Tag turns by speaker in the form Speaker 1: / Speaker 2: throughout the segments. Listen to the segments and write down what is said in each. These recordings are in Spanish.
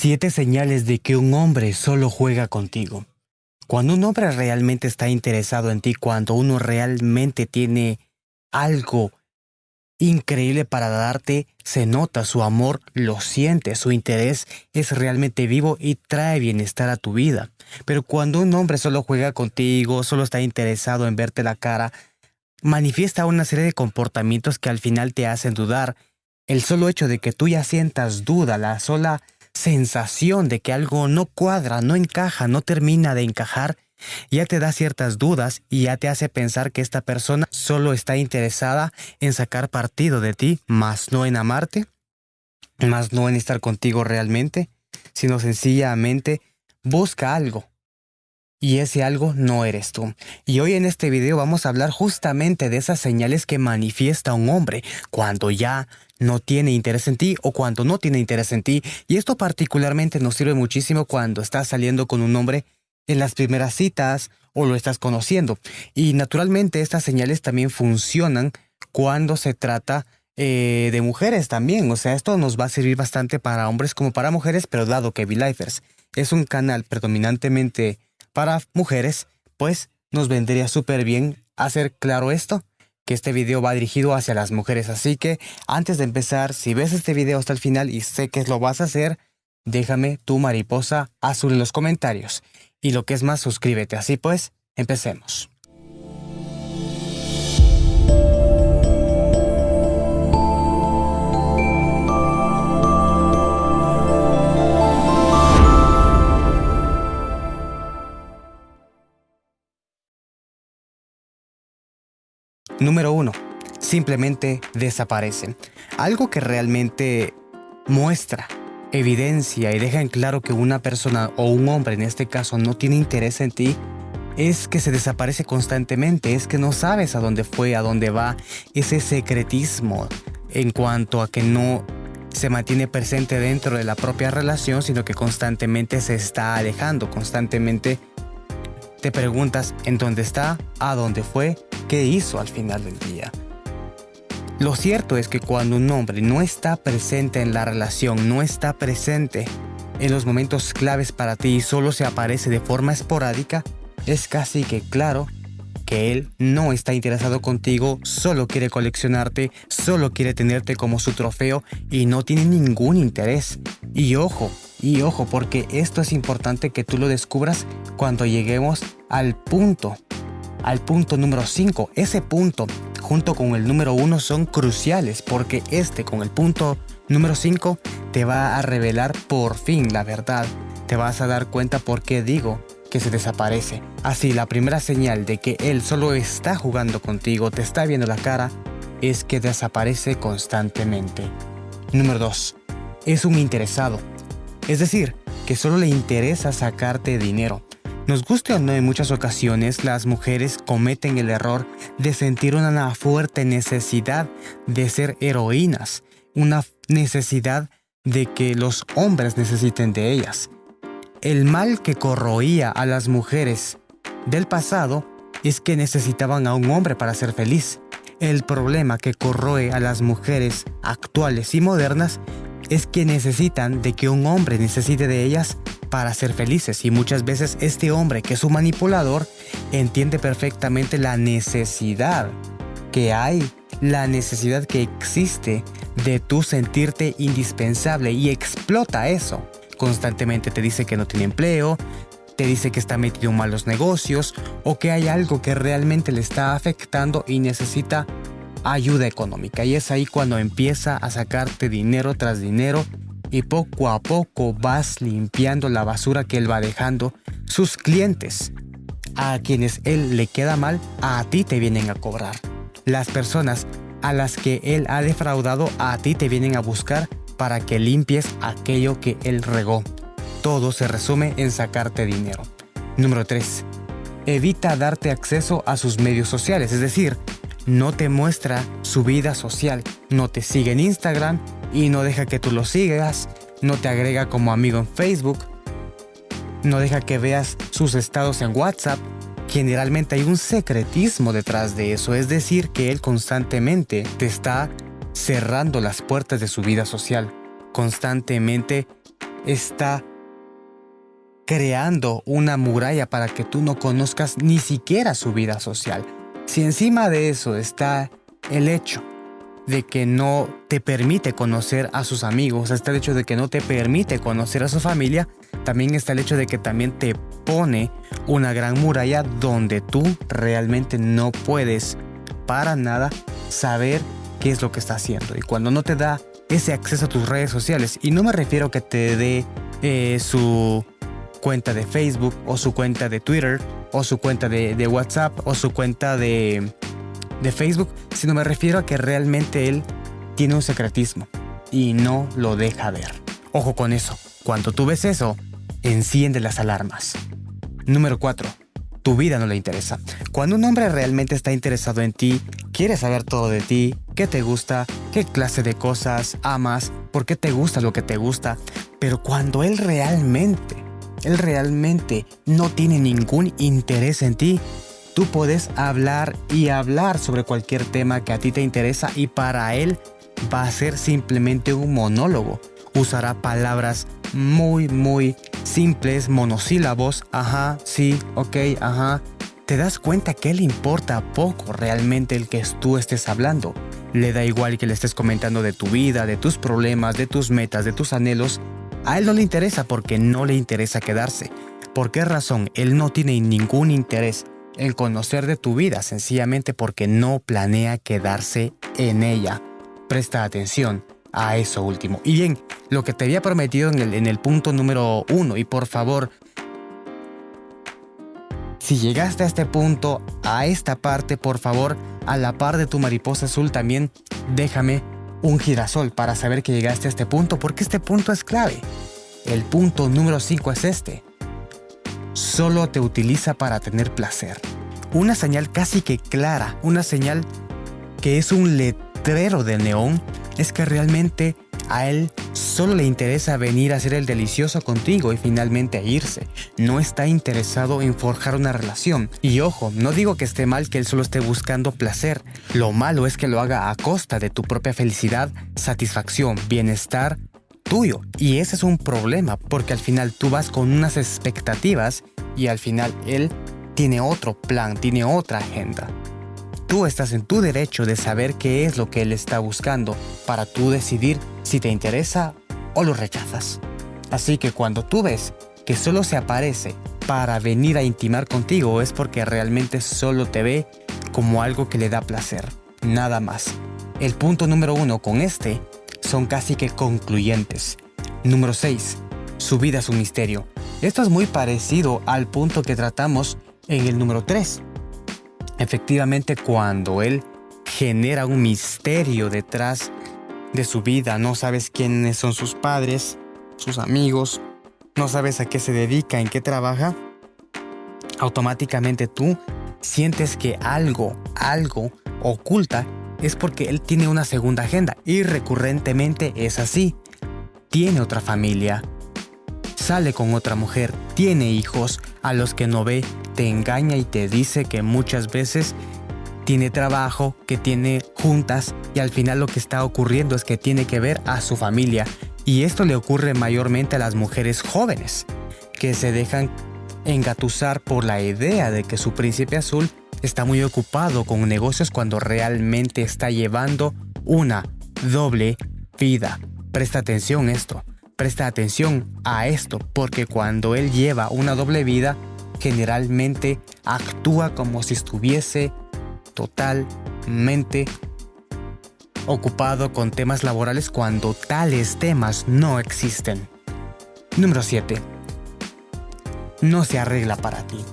Speaker 1: Siete señales de que un hombre solo juega contigo. Cuando un hombre realmente está interesado en ti, cuando uno realmente tiene algo increíble para darte, se nota su amor, lo siente, su interés es realmente vivo y trae bienestar a tu vida. Pero cuando un hombre solo juega contigo, solo está interesado en verte la cara, manifiesta una serie de comportamientos que al final te hacen dudar. El solo hecho de que tú ya sientas duda, la sola sensación de que algo no cuadra, no encaja, no termina de encajar, ya te da ciertas dudas y ya te hace pensar que esta persona solo está interesada en sacar partido de ti, más no en amarte, más no en estar contigo realmente, sino sencillamente busca algo. Y ese algo no eres tú. Y hoy en este video vamos a hablar justamente de esas señales que manifiesta un hombre cuando ya no tiene interés en ti o cuando no tiene interés en ti. Y esto particularmente nos sirve muchísimo cuando estás saliendo con un hombre en las primeras citas o lo estás conociendo. Y naturalmente estas señales también funcionan cuando se trata eh, de mujeres también. O sea, esto nos va a servir bastante para hombres como para mujeres, pero dado que V-Lifers es un canal predominantemente para mujeres, pues nos vendría súper bien hacer claro esto que este video va dirigido hacia las mujeres. Así que antes de empezar, si ves este video hasta el final y sé que lo vas a hacer, déjame tu mariposa azul en los comentarios. Y lo que es más, suscríbete. Así pues, empecemos. Número 1. Simplemente desaparecen. Algo que realmente muestra, evidencia y deja en claro que una persona o un hombre en este caso no tiene interés en ti es que se desaparece constantemente, es que no sabes a dónde fue, a dónde va, ese secretismo en cuanto a que no se mantiene presente dentro de la propia relación, sino que constantemente se está alejando, constantemente te preguntas en dónde está, a dónde fue, qué hizo al final del día. Lo cierto es que cuando un hombre no está presente en la relación, no está presente en los momentos claves para ti y solo se aparece de forma esporádica, es casi que claro que él no está interesado contigo, solo quiere coleccionarte, solo quiere tenerte como su trofeo y no tiene ningún interés. Y ojo, y ojo, porque esto es importante que tú lo descubras cuando lleguemos al punto, al punto número 5. Ese punto, junto con el número 1, son cruciales porque este con el punto número 5 te va a revelar por fin la verdad. Te vas a dar cuenta por qué digo que se desaparece. Así, la primera señal de que él solo está jugando contigo, te está viendo la cara, es que desaparece constantemente. Número 2. Es un interesado. Es decir, que solo le interesa sacarte dinero. Nos guste o no, en muchas ocasiones las mujeres cometen el error de sentir una fuerte necesidad de ser heroínas, una necesidad de que los hombres necesiten de ellas. El mal que corroía a las mujeres del pasado es que necesitaban a un hombre para ser feliz. El problema que corroe a las mujeres actuales y modernas es que necesitan de que un hombre necesite de ellas para ser felices y muchas veces este hombre que es un manipulador entiende perfectamente la necesidad que hay, la necesidad que existe de tú sentirte indispensable y explota eso. Constantemente te dice que no tiene empleo, te dice que está metido en malos negocios o que hay algo que realmente le está afectando y necesita ayuda económica y es ahí cuando empieza a sacarte dinero tras dinero y poco a poco vas limpiando la basura que él va dejando. Sus clientes, a quienes él le queda mal, a ti te vienen a cobrar. Las personas a las que él ha defraudado, a ti te vienen a buscar para que limpies aquello que él regó. Todo se resume en sacarte dinero. Número 3. Evita darte acceso a sus medios sociales, es decir, no te muestra su vida social, no te sigue en Instagram y no deja que tú lo sigas, no te agrega como amigo en Facebook, no deja que veas sus estados en WhatsApp. Generalmente hay un secretismo detrás de eso, es decir, que él constantemente te está cerrando las puertas de su vida social, constantemente está creando una muralla para que tú no conozcas ni siquiera su vida social. Si encima de eso está el hecho de que no te permite conocer a sus amigos, está el hecho de que no te permite conocer a su familia, también está el hecho de que también te pone una gran muralla donde tú realmente no puedes para nada saber qué es lo que está haciendo. Y cuando no te da ese acceso a tus redes sociales, y no me refiero a que te dé eh, su cuenta de Facebook o su cuenta de Twitter o su cuenta de, WhatsApp o su cuenta de, de Facebook, sino me refiero a que realmente él tiene un secretismo y no lo deja ver. Ojo con eso, cuando tú ves eso, enciende las alarmas. Número 4. Tu vida no le interesa. Cuando un hombre realmente está interesado en ti, quiere saber todo de ti, qué te gusta, qué clase de cosas amas, por qué te gusta lo que te gusta, pero cuando él realmente, él realmente no tiene ningún interés en ti, tú puedes hablar y hablar sobre cualquier tema que a ti te interesa y para él va a ser simplemente un monólogo. Usará palabras muy, muy simples, monosílabos, ajá, sí, ok, ajá. Te das cuenta que le importa poco realmente el que tú estés hablando. Le da igual que le estés comentando de tu vida, de tus problemas, de tus metas, de tus anhelos. A él no le interesa porque no le interesa quedarse. ¿Por qué razón? Él no tiene ningún interés en conocer de tu vida, sencillamente porque no planea quedarse en ella. Presta atención a eso último. Y bien, lo que te había prometido en el, en el punto número uno, y por favor, si llegaste a este punto, a esta parte, por favor, a la par de tu mariposa azul también déjame un girasol para saber que llegaste a este punto, porque este punto es clave. El punto número 5 es este. Solo te utiliza para tener placer. Una señal casi que clara, una señal que es un letrero de neón es que realmente a él solo le interesa venir a hacer el delicioso contigo y finalmente irse. No está interesado en forjar una relación. Y ojo, no digo que esté mal que él solo esté buscando placer. Lo malo es que lo haga a costa de tu propia felicidad, satisfacción, bienestar tuyo. Y ese es un problema porque al final tú vas con unas expectativas y al final él tiene otro plan, tiene otra agenda. Tú estás en tu derecho de saber qué es lo que él está buscando para tú decidir si te interesa o lo rechazas. Así que cuando tú ves que solo se aparece para venir a intimar contigo es porque realmente solo te ve como algo que le da placer, nada más. El punto número uno con este son casi que concluyentes. Número 6. Su vida es un misterio. Esto es muy parecido al punto que tratamos en el número 3. Efectivamente, cuando él genera un misterio detrás de su vida, no sabes quiénes son sus padres, sus amigos, no sabes a qué se dedica, en qué trabaja, automáticamente tú sientes que algo, algo oculta es porque él tiene una segunda agenda y recurrentemente es así. Tiene otra familia, sale con otra mujer, tiene hijos a los que no ve, te engaña y te dice que muchas veces tiene trabajo, que tiene juntas y al final lo que está ocurriendo es que tiene que ver a su familia. Y esto le ocurre mayormente a las mujeres jóvenes, que se dejan engatusar por la idea de que su príncipe azul está muy ocupado con negocios cuando realmente está llevando una doble vida. Presta atención a esto. Presta atención a esto porque cuando él lleva una doble vida, generalmente actúa como si estuviese totalmente ocupado con temas laborales cuando tales temas no existen. Número 7. No se arregla para ti.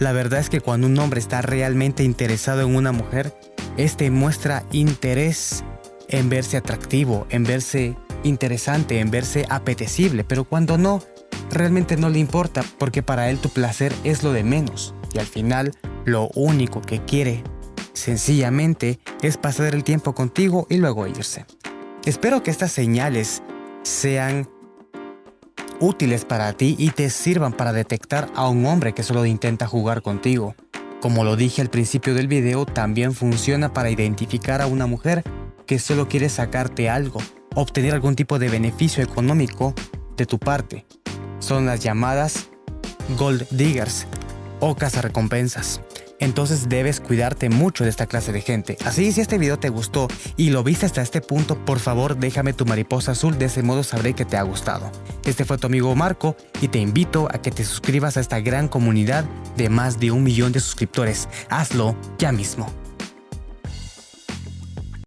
Speaker 1: La verdad es que cuando un hombre está realmente interesado en una mujer, este muestra interés en verse atractivo, en verse interesante, en verse apetecible, pero cuando no, realmente no le importa porque para él tu placer es lo de menos y al final lo único que quiere sencillamente es pasar el tiempo contigo y luego irse. Espero que estas señales sean útiles para ti y te sirvan para detectar a un hombre que solo intenta jugar contigo. Como lo dije al principio del video, también funciona para identificar a una mujer que solo quiere sacarte algo, obtener algún tipo de beneficio económico de tu parte. Son las llamadas gold diggers o cazarrecompensas entonces debes cuidarte mucho de esta clase de gente. Así si este video te gustó y lo viste hasta este punto, por favor déjame tu mariposa azul, de ese modo sabré que te ha gustado. Este fue tu amigo Marco y te invito a que te suscribas a esta gran comunidad de más de un millón de suscriptores. Hazlo ya mismo.